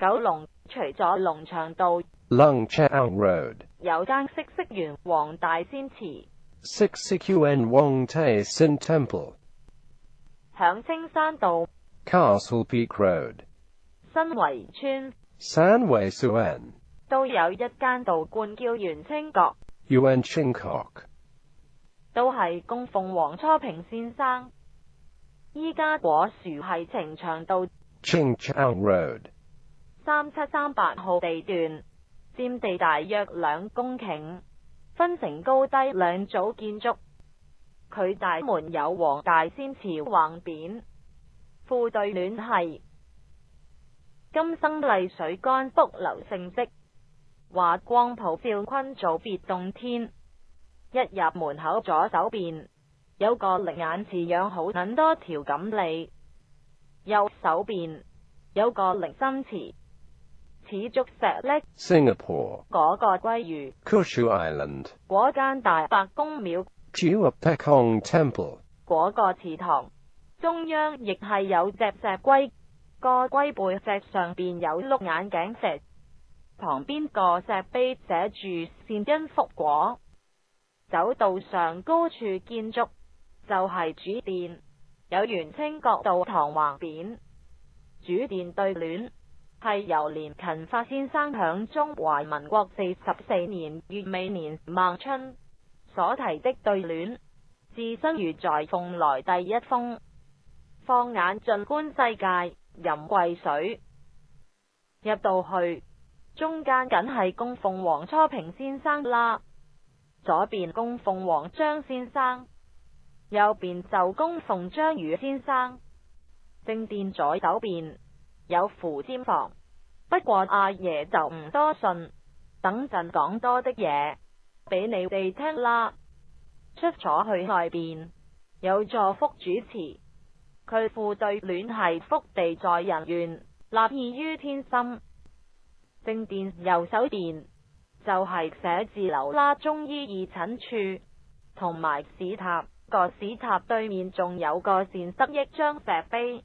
九龙除咗龙翔道 l o n g c h a n g Road 有间色色园黄大仙祠 s i x i q n Wong Tae Sin Temple 响青山道 Castle Peak Road 新围村 San Wei Suan 都有一间道观叫元清阁 Yuan Ching Kok 都系供奉黄初平先生。依家果树系呈祥道 Ching Chang Road。三七三八号地段，占地大约两公顷，分成高低两组建筑。佢大门有黄大仙祠横匾，副对联系：金生丽水干，福流盛迹；华光普照坤祖，别洞天。一入门口，左手边有个眼池养好，很多条锦鲤；右手边有个灵心池。始竹石咧 s i n g a p o r e 嗰个鲑鱼，Kushu Island 嗰间大白公庙 c h u p e k o n g Temple 嗰个祠堂，中央，亦系有只石龟，个龟背脊上边有碌眼镜石，旁边个石碑写住善因福果，走道上高处建筑就系主殿，有原清角道堂横匾，主殿对联。系由连勤发先生响中华民国四十四年月尾年孟春所提的对联，自身如在凤来第一封，放眼尽观世界饮贵水。入到去中间，梗系供奉王初平先生啦，左边供奉王张先生，右边就供奉张宇先生，正殿左手边。有扶尖房，不过阿爷就唔多信。等阵讲多的嘢俾你哋听啦。出咗去外边，有座福主持，佢副对联系福地在人愿，立意于天心。正殿右手边就系写字楼啦，中医义诊处同埋市塔，个市塔对面仲有个善得益章石碑。